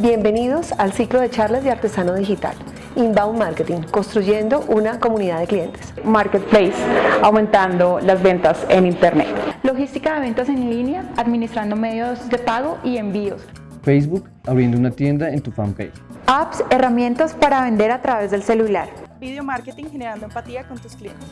Bienvenidos al ciclo de charlas de Artesano Digital. Inbound Marketing, construyendo una comunidad de clientes. Marketplace, aumentando las ventas en Internet. Logística de ventas en línea, administrando medios de pago y envíos. Facebook, abriendo una tienda en tu fanpage. Apps, herramientas para vender a través del celular. Video marketing, generando empatía con tus clientes.